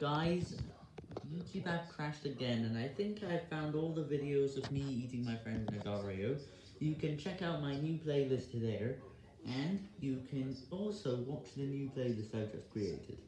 Guys, YouTube app crashed again, and I think I found all the videos of me eating my friend Nagario. You can check out my new playlist there, and you can also watch the new playlist I just created.